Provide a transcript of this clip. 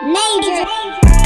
Major.